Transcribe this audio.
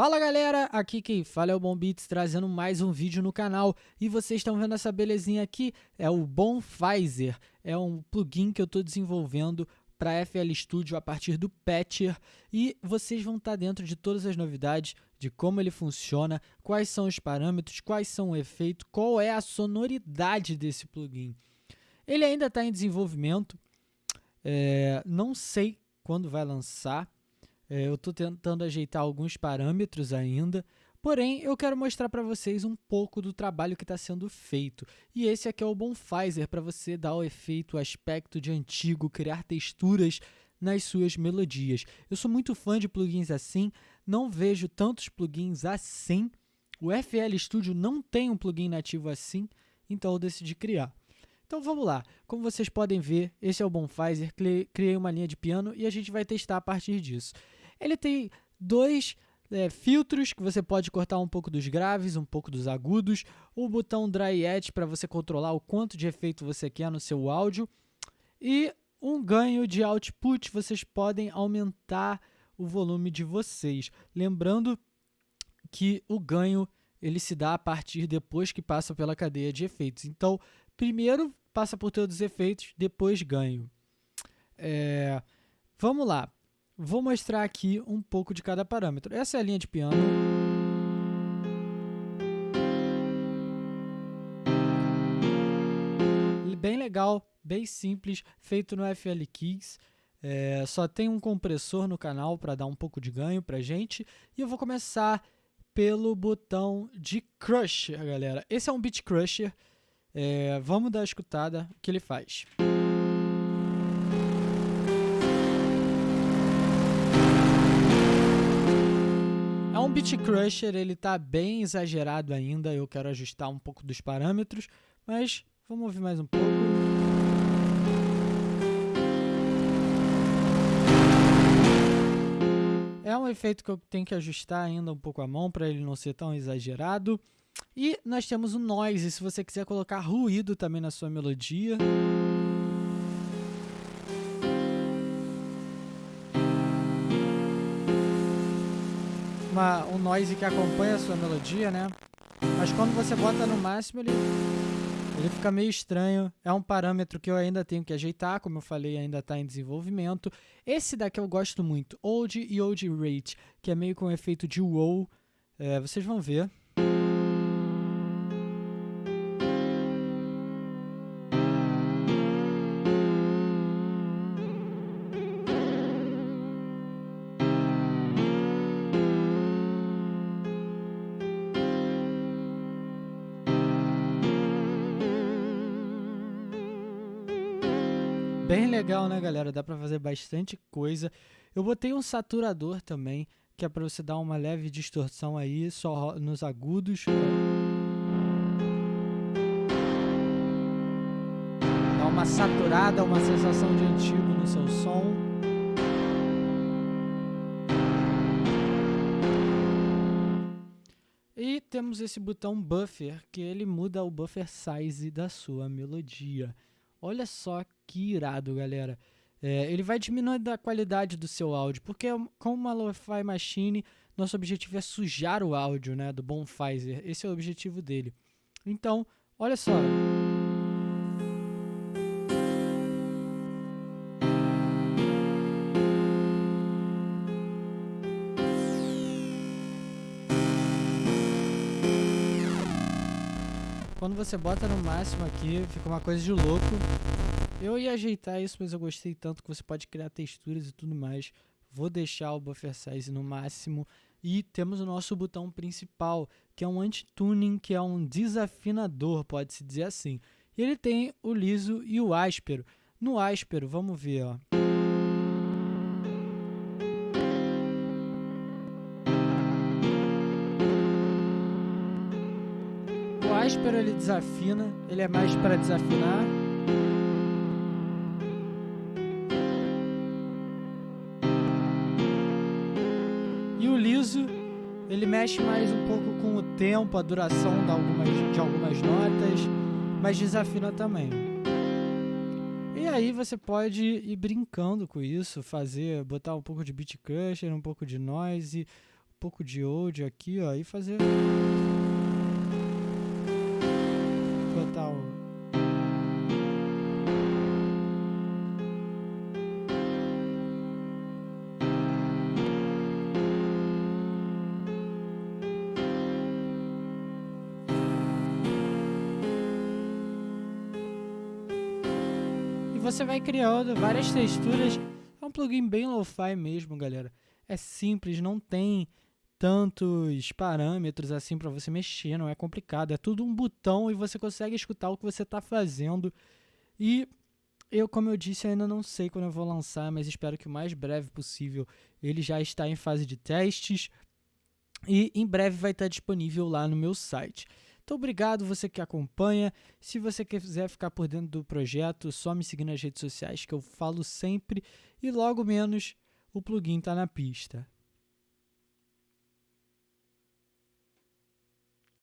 Fala galera, aqui quem fala é o Bom Beats trazendo mais um vídeo no canal. E vocês estão vendo essa belezinha aqui, é o Bonfizer, é um plugin que eu estou desenvolvendo para FL Studio a partir do Patcher. E vocês vão estar tá dentro de todas as novidades de como ele funciona, quais são os parâmetros, quais são o efeito, qual é a sonoridade desse plugin. Ele ainda está em desenvolvimento, é, não sei quando vai lançar, é, eu estou tentando ajeitar alguns parâmetros ainda, porém eu quero mostrar para vocês um pouco do trabalho que está sendo feito. E esse aqui é o Bonfizer para você dar o efeito, o aspecto de antigo, criar texturas nas suas melodias. Eu sou muito fã de plugins assim, não vejo tantos plugins assim. O FL Studio não tem um plugin nativo assim, então eu decidi criar. Então vamos lá, como vocês podem ver, esse é o Bonfizer, criei uma linha de piano e a gente vai testar a partir disso. Ele tem dois é, filtros que você pode cortar um pouco dos graves, um pouco dos agudos, o botão Dry Edge para você controlar o quanto de efeito você quer no seu áudio e um ganho de output, vocês podem aumentar o volume de vocês. Lembrando que o ganho ele se dá a partir depois que passa pela cadeia de efeitos. Então, primeiro passa por todos os efeitos, depois ganho. É, vamos lá. Vou mostrar aqui um pouco de cada parâmetro. Essa é a linha de piano. Bem legal, bem simples, feito no FL Keys. É, só tem um compressor no canal para dar um pouco de ganho para gente. E eu vou começar pelo botão de Crusher, galera. Esse é um Beat Crusher. É, vamos dar a escutada o que ele faz. Um Beat Crusher, ele tá bem exagerado ainda, eu quero ajustar um pouco dos parâmetros, mas vamos ouvir mais um pouco. É um efeito que eu tenho que ajustar ainda um pouco a mão para ele não ser tão exagerado. E nós temos o noise, se você quiser colocar ruído também na sua melodia. Uma, um noise que acompanha a sua melodia, né? Mas quando você bota no máximo, ele, ele fica meio estranho. É um parâmetro que eu ainda tenho que ajeitar, como eu falei, ainda está em desenvolvimento. Esse daqui eu gosto muito, Old e Old Rate, que é meio com efeito de wow. É, vocês vão ver. Bem legal, né, galera? Dá pra fazer bastante coisa. Eu botei um saturador também, que é pra você dar uma leve distorção aí, só nos agudos. Dá uma saturada, uma sensação de antigo no seu som. E temos esse botão buffer, que ele muda o buffer size da sua melodia. Olha só que irado, galera. É, ele vai diminuindo a qualidade do seu áudio, porque com uma Lo-Fi Machine, nosso objetivo é sujar o áudio né, do Bonfizer. Esse é o objetivo dele. Então, olha só. Quando você bota no máximo aqui, fica uma coisa de louco. Eu ia ajeitar isso, mas eu gostei tanto que você pode criar texturas e tudo mais. Vou deixar o buffer size no máximo. E temos o nosso botão principal, que é um anti-tuning, que é um desafinador, pode-se dizer assim. Ele tem o liso e o áspero. No áspero, vamos ver, ó. Áspero ele desafina, ele é mais para desafinar. E o liso, ele mexe mais um pouco com o tempo, a duração de algumas, de algumas notas, mas desafina também. E aí você pode ir brincando com isso, fazer, botar um pouco de beat crusher, um pouco de noise, pouco de audio aqui, ó, e fazer botar o você vai criando várias texturas. É um plugin bem lo-fi mesmo, galera. É simples, não tem tantos parâmetros assim para você mexer, não é complicado. É tudo um botão e você consegue escutar o que você está fazendo. E eu, como eu disse, ainda não sei quando eu vou lançar, mas espero que o mais breve possível. Ele já está em fase de testes e em breve vai estar disponível lá no meu site. Então, obrigado você que acompanha. Se você quiser ficar por dentro do projeto, só me seguir nas redes sociais que eu falo sempre e logo menos o plugin está na pista.